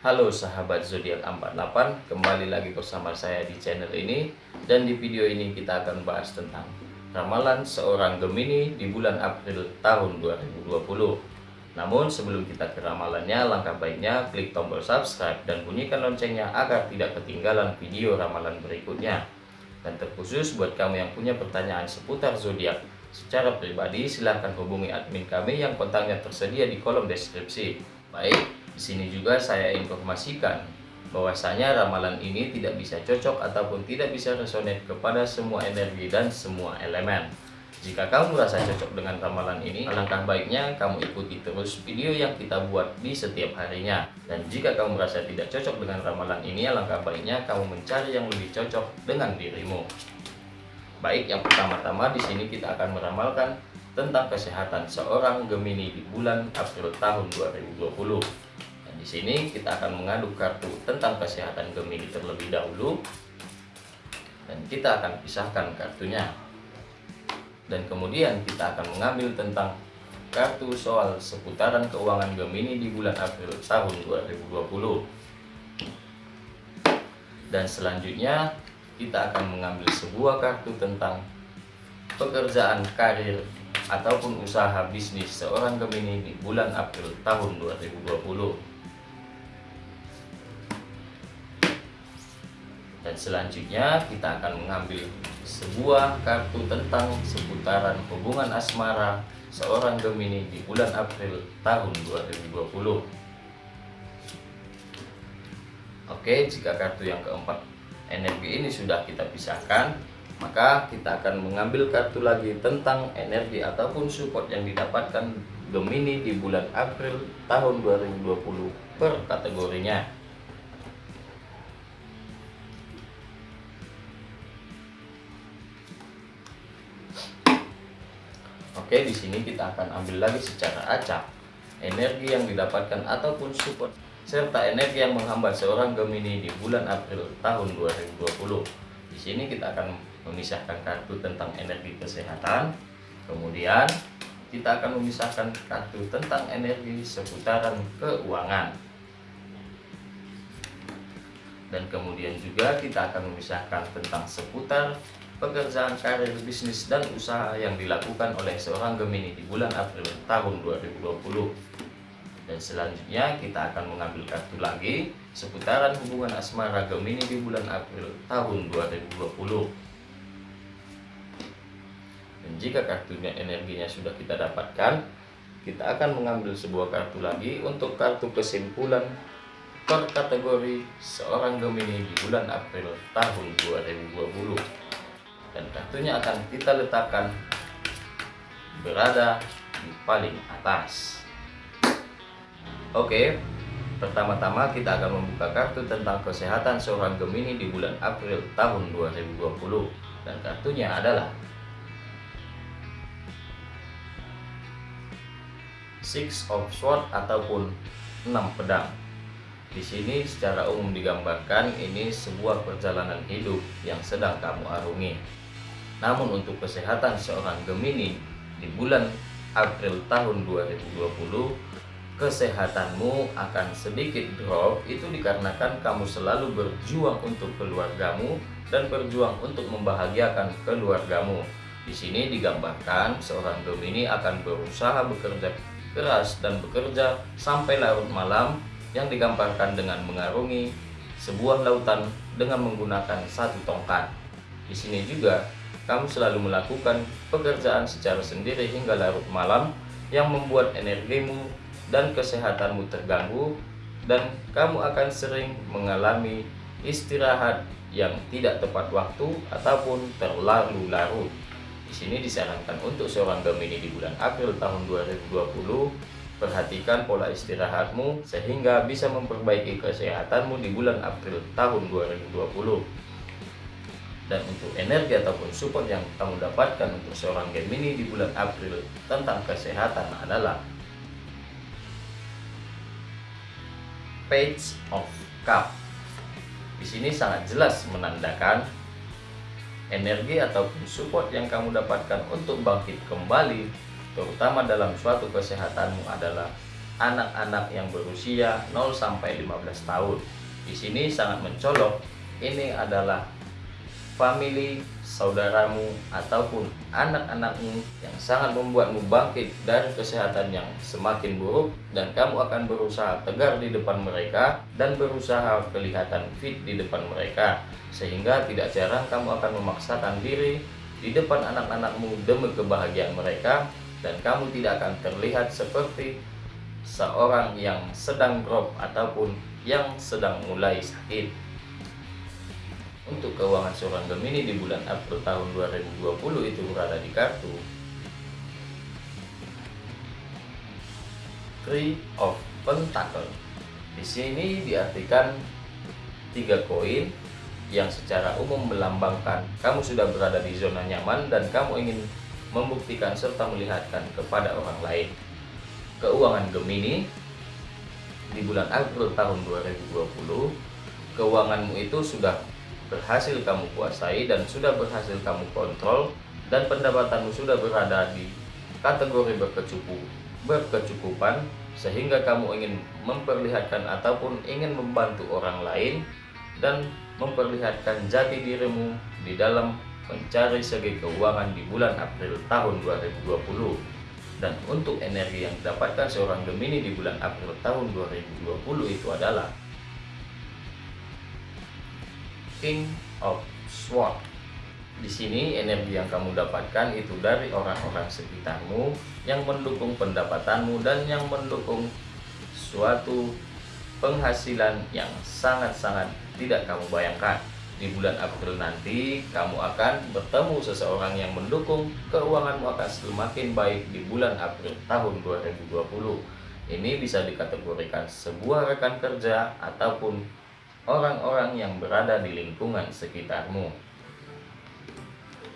Halo sahabat zodiak 48, kembali lagi bersama saya di channel ini dan di video ini kita akan bahas tentang ramalan seorang Gemini di bulan April tahun 2020. Namun sebelum kita ke ramalannya, langkah baiknya klik tombol subscribe dan bunyikan loncengnya agar tidak ketinggalan video ramalan berikutnya. Dan terkhusus buat kamu yang punya pertanyaan seputar zodiak secara pribadi, silahkan hubungi admin kami yang kontaknya tersedia di kolom deskripsi. Baik, di sini juga saya informasikan bahwasanya ramalan ini tidak bisa cocok ataupun tidak bisa resonate kepada semua energi dan semua elemen. Jika kamu merasa cocok dengan ramalan ini, alangkah baiknya kamu ikuti terus video yang kita buat di setiap harinya. Dan jika kamu merasa tidak cocok dengan ramalan ini, alangkah baiknya kamu mencari yang lebih cocok dengan dirimu. Baik, yang pertama-tama di sini kita akan meramalkan tentang kesehatan seorang Gemini di bulan April tahun 2020. Di sini kita akan mengaduk kartu tentang kesehatan Gemini terlebih dahulu. Dan kita akan pisahkan kartunya. Dan kemudian kita akan mengambil tentang kartu soal seputaran keuangan Gemini di bulan April tahun 2020 dan selanjutnya kita akan mengambil sebuah kartu tentang pekerjaan karir ataupun usaha bisnis seorang Gemini di bulan April tahun 2020 dan selanjutnya kita akan mengambil sebuah kartu tentang seputaran hubungan asmara seorang Gemini di bulan April tahun 2020 Oke jika kartu yang keempat energi ini sudah kita pisahkan maka kita akan mengambil kartu lagi tentang energi ataupun support yang didapatkan Gemini di bulan April tahun 2020 per kategorinya Oke, di sini kita akan ambil lagi secara acak energi yang didapatkan ataupun support serta energi yang menghambat seorang Gemini di bulan April tahun 2020. Di sini kita akan memisahkan kartu tentang energi kesehatan. Kemudian kita akan memisahkan kartu tentang energi seputaran keuangan. Dan kemudian juga kita akan memisahkan tentang seputar pekerjaan karir bisnis dan usaha yang dilakukan oleh seorang Gemini di bulan April tahun 2020 dan selanjutnya kita akan mengambil kartu lagi seputaran hubungan asmara Gemini di bulan April tahun 2020 dan jika kartunya energinya sudah kita dapatkan kita akan mengambil sebuah kartu lagi untuk kartu kesimpulan per kategori seorang Gemini di bulan April tahun 2020 dan kartunya akan kita letakkan berada di paling atas. Oke pertama-tama kita akan membuka kartu tentang kesehatan seorang Gemini di bulan April tahun 2020 dan kartunya adalah Six of Swords ataupun enam pedang. Di sini secara umum digambarkan ini sebuah perjalanan hidup yang sedang kamu arungi. Namun untuk kesehatan seorang Gemini di bulan April tahun 2020 kesehatanmu akan sedikit drop itu dikarenakan kamu selalu berjuang untuk keluargamu dan berjuang untuk membahagiakan keluargamu. Di sini digambarkan seorang Gemini akan berusaha bekerja keras dan bekerja sampai larut malam yang digambarkan dengan mengarungi sebuah lautan dengan menggunakan satu tongkat. Di sini juga kamu selalu melakukan pekerjaan secara sendiri hingga larut malam yang membuat energimu dan kesehatanmu terganggu dan kamu akan sering mengalami istirahat yang tidak tepat waktu ataupun terlalu larut. Di sini disarankan untuk seorang Gemini di bulan April tahun 2020 Perhatikan pola istirahatmu sehingga bisa memperbaiki kesehatanmu di bulan April tahun 2020. Dan untuk energi ataupun support yang kamu dapatkan untuk seorang Gemini di bulan April tentang kesehatan adalah Page of Cup. Di sini sangat jelas menandakan energi ataupun support yang kamu dapatkan untuk bangkit kembali terutama dalam suatu kesehatanmu adalah anak-anak yang berusia 0 sampai 15 tahun. Di sini sangat mencolok ini adalah family saudaramu ataupun anak-anakmu yang sangat membuatmu bangkit dari kesehatan yang semakin buruk dan kamu akan berusaha tegar di depan mereka dan berusaha kelihatan fit di depan mereka sehingga tidak jarang kamu akan memaksakan diri di depan anak-anakmu demi kebahagiaan mereka dan kamu tidak akan terlihat seperti seorang yang sedang drop ataupun yang sedang mulai sakit untuk keuangan seorang Gemini di bulan April tahun 2020 itu berada di kartu Three of Pentacle. Di sini diartikan tiga koin yang secara umum melambangkan kamu sudah berada di zona nyaman dan kamu ingin membuktikan serta melihatkan kepada orang lain. Keuangan Gemini di bulan April tahun 2020, keuanganmu itu sudah berhasil kamu kuasai dan sudah berhasil kamu kontrol dan pendapatanmu sudah berada di kategori berkecukup, berkecukupan sehingga kamu ingin memperlihatkan ataupun ingin membantu orang lain dan memperlihatkan jati dirimu di dalam mencari segi keuangan di bulan April tahun 2020 dan untuk energi yang didapatkan seorang Gemini di bulan April tahun 2020 itu adalah King of Swords. Di sini energi yang kamu dapatkan itu dari orang-orang sekitarmu yang mendukung pendapatanmu dan yang mendukung suatu penghasilan yang sangat-sangat tidak kamu bayangkan. Di bulan April nanti, kamu akan bertemu seseorang yang mendukung keuanganmu akan semakin baik di bulan April tahun 2020. Ini bisa dikategorikan sebuah rekan kerja ataupun orang-orang yang berada di lingkungan sekitarmu.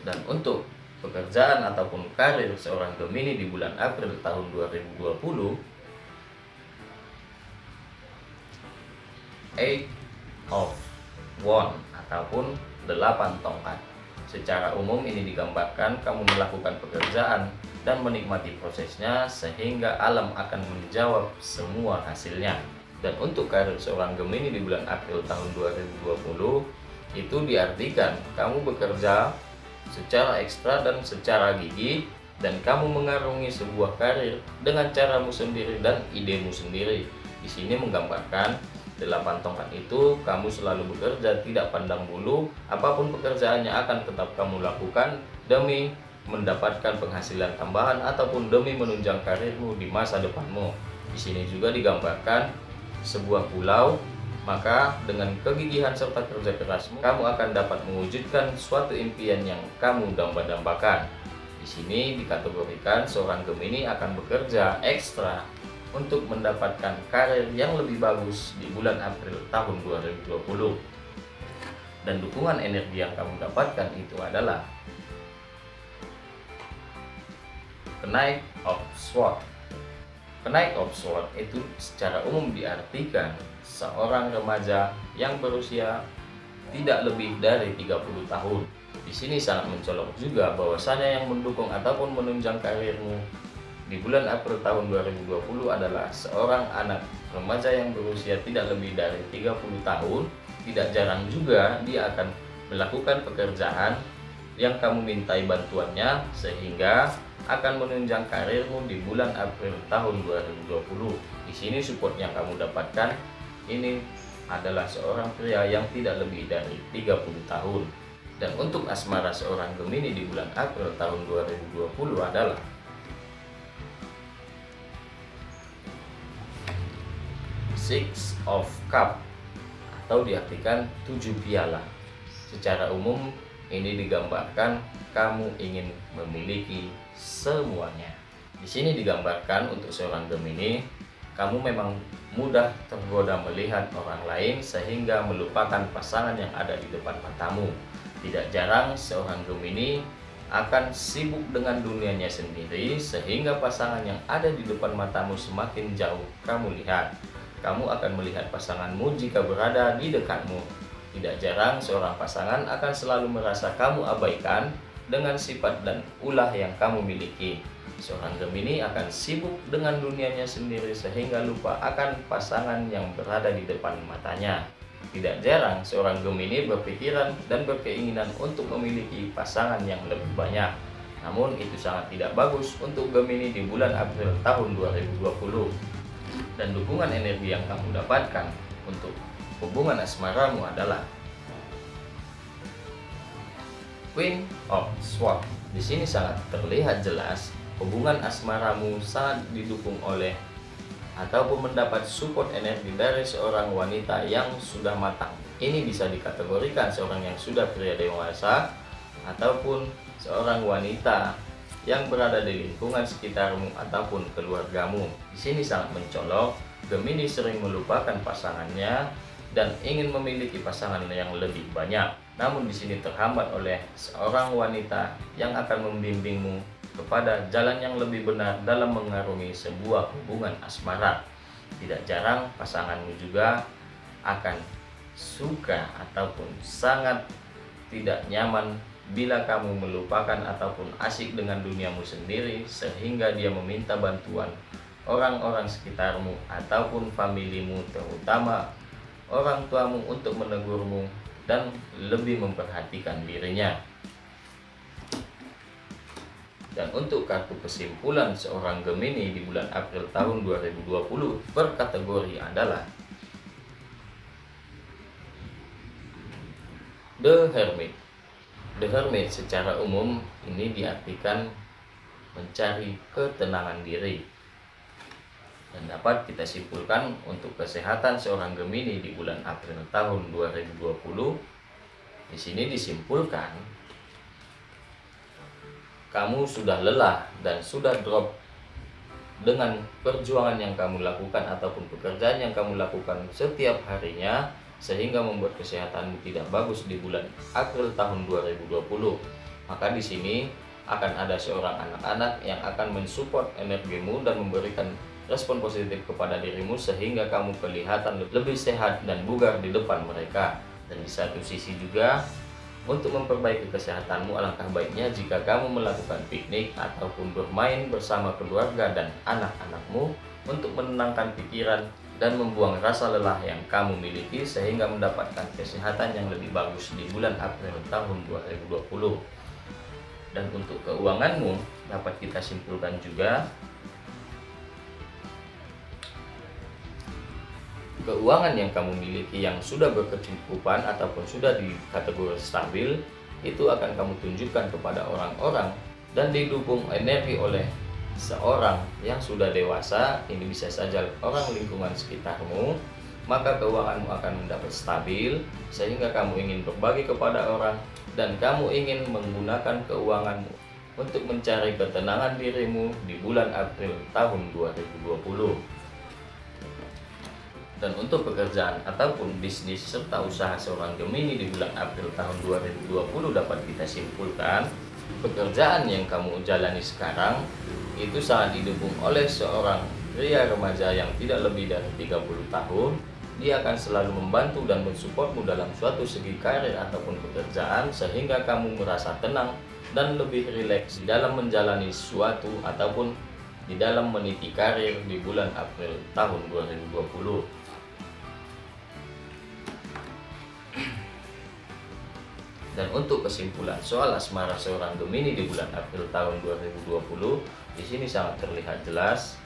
Dan untuk pekerjaan ataupun karir seorang Gemini di bulan April tahun 2020, Eight of One ataupun delapan tongkat. Secara umum ini digambarkan kamu melakukan pekerjaan dan menikmati prosesnya sehingga alam akan menjawab semua hasilnya. Dan untuk karir seorang Gemini di bulan April tahun 2020 itu diartikan kamu bekerja secara ekstra dan secara gigih dan kamu mengarungi sebuah karir dengan caramu sendiri dan idemu sendiri. Di sini menggambarkan delapan tongkat itu kamu selalu bekerja tidak pandang bulu apa pun pekerjaannya akan tetap kamu lakukan demi mendapatkan penghasilan tambahan ataupun demi menunjang karirmu di masa depanmu. Di sini juga digambarkan sebuah pulau, maka dengan kegigihan serta kerja kerasmu, kamu akan dapat mewujudkan suatu impian yang kamu damba-dambakan. Di sini dikategorikan seorang Gemini akan bekerja ekstra untuk mendapatkan karir yang lebih bagus di bulan April tahun 2020. Dan dukungan energi yang kamu dapatkan itu adalah kenaik of sword Kenaik of Sword itu secara umum diartikan seorang remaja yang berusia tidak lebih dari 30 tahun. Di sini sangat mencolok juga bahwasanya yang mendukung ataupun menunjang karirmu di bulan April tahun 2020 adalah seorang anak remaja yang berusia tidak lebih dari 30 tahun. Tidak jarang juga dia akan melakukan pekerjaan yang kamu mintai bantuannya sehingga akan menunjang karirmu di bulan April tahun 2020. Di sini support yang kamu dapatkan ini adalah seorang pria yang tidak lebih dari 30 tahun. Dan untuk asmara seorang Gemini di bulan April tahun 2020 adalah Six of Cup atau diartikan tujuh piala. Secara umum ini digambarkan kamu ingin memiliki semuanya. Di sini digambarkan untuk seorang Gemini, kamu memang mudah tergoda melihat orang lain sehingga melupakan pasangan yang ada di depan matamu. Tidak jarang seorang Gemini akan sibuk dengan dunianya sendiri sehingga pasangan yang ada di depan matamu semakin jauh kamu lihat. Kamu akan melihat pasanganmu jika berada di dekatmu. Tidak jarang seorang pasangan akan selalu merasa kamu abaikan dengan sifat dan ulah yang kamu miliki. seorang Gemini akan sibuk dengan dunianya sendiri sehingga lupa akan pasangan yang berada di depan matanya. Tidak jarang seorang Gemini berpikiran dan berkeinginan untuk memiliki pasangan yang lebih banyak. Namun itu sangat tidak bagus untuk Gemini di bulan April tahun 2020. Dan dukungan energi yang kamu dapatkan untuk hubungan asmaramu adalah Queen of Swords. Di sini sangat terlihat jelas hubungan asmaramu sangat didukung oleh ataupun mendapat support energi dari seorang wanita yang sudah matang. Ini bisa dikategorikan seorang yang sudah pria dewasa ataupun seorang wanita yang berada di lingkungan sekitarmu ataupun keluargamu. Di sini sangat mencolok, Gemini sering melupakan pasangannya dan ingin memiliki pasangan yang lebih banyak. Namun di sini terhambat oleh seorang wanita yang akan membimbingmu kepada jalan yang lebih benar dalam mengarungi sebuah hubungan asmara. Tidak jarang pasanganmu juga akan suka ataupun sangat tidak nyaman bila kamu melupakan ataupun asik dengan duniamu sendiri sehingga dia meminta bantuan orang-orang sekitarmu ataupun familimu terutama orang tuamu untuk menegurmu dan lebih memperhatikan dirinya. Dan untuk kartu kesimpulan seorang Gemini di bulan April tahun 2020 berkategori adalah The Hermit. The Hermit secara umum ini diartikan mencari ketenangan diri dan dapat kita simpulkan untuk kesehatan seorang Gemini di bulan April tahun 2020 di sini disimpulkan kamu sudah lelah dan sudah drop dengan perjuangan yang kamu lakukan ataupun pekerjaan yang kamu lakukan setiap harinya sehingga membuat kesehatanmu tidak bagus di bulan April tahun 2020 maka di sini akan ada seorang anak-anak yang akan mensupport energimu dan memberikan respon positif kepada dirimu sehingga kamu kelihatan lebih sehat dan bugar di depan mereka. Dan di satu sisi juga untuk memperbaiki kesehatanmu alangkah baiknya jika kamu melakukan piknik ataupun bermain bersama keluarga dan anak-anakmu untuk menenangkan pikiran dan membuang rasa lelah yang kamu miliki sehingga mendapatkan kesehatan yang lebih bagus di bulan April tahun 2020 dan untuk keuanganmu dapat kita simpulkan juga keuangan yang kamu miliki yang sudah berkecukupan ataupun sudah di kategori stabil itu akan kamu tunjukkan kepada orang-orang dan didukung energi oleh seorang yang sudah dewasa. Ini bisa saja orang lingkungan sekitarmu maka keuanganmu akan mendapat stabil sehingga kamu ingin berbagi kepada orang dan kamu ingin menggunakan keuanganmu untuk mencari ketenangan dirimu di bulan April tahun 2020 dan untuk pekerjaan ataupun bisnis serta usaha seorang Gemini di bulan April tahun 2020 dapat kita simpulkan pekerjaan yang kamu jalani sekarang itu sangat didukung oleh seorang pria remaja yang tidak lebih dari 30 tahun. Dia akan selalu membantu dan mensupportmu dalam suatu segi karir ataupun pekerjaan sehingga kamu merasa tenang dan lebih rileks dalam menjalani suatu ataupun di dalam meniti karir di bulan April tahun 2020 Dan untuk kesimpulan soal asmara seorang Gemini di bulan April tahun 2020, di sini sangat terlihat jelas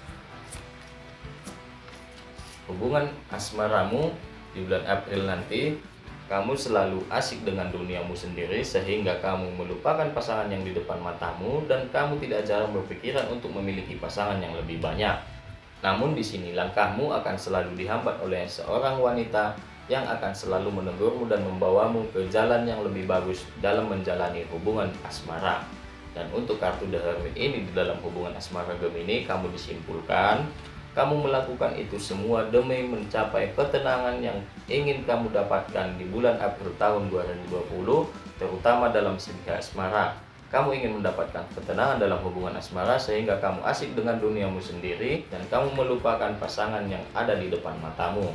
hubungan asmaramu di bulan April nanti kamu selalu asik dengan duniamu sendiri sehingga kamu melupakan pasangan yang di depan matamu dan kamu tidak jarang berpikiran untuk memiliki pasangan yang lebih banyak. Namun di sini langkahmu akan selalu dihambat oleh seorang wanita yang akan selalu menegurmu dan membawamu ke jalan yang lebih bagus dalam menjalani hubungan asmara. Dan untuk kartu The Hermit ini di dalam hubungan asmara Gemini, kamu disimpulkan kamu melakukan itu semua demi mencapai ketenangan yang ingin kamu dapatkan di bulan April tahun 2020, terutama dalam segi asmara. Kamu ingin mendapatkan ketenangan dalam hubungan asmara sehingga kamu asik dengan duniamu sendiri dan kamu melupakan pasangan yang ada di depan matamu.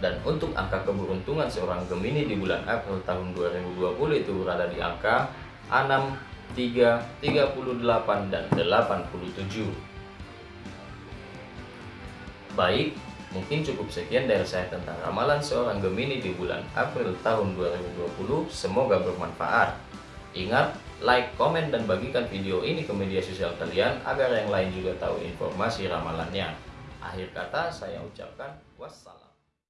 Dan untuk angka keberuntungan seorang Gemini di bulan April tahun 2020 itu berada di angka 6, 3, 38, dan 87. Baik, mungkin cukup sekian dari saya tentang ramalan seorang Gemini di bulan April tahun 2020. Semoga bermanfaat. Ingat, like, komen, dan bagikan video ini ke media sosial kalian agar yang lain juga tahu informasi ramalannya. Akhir kata saya ucapkan wassalam.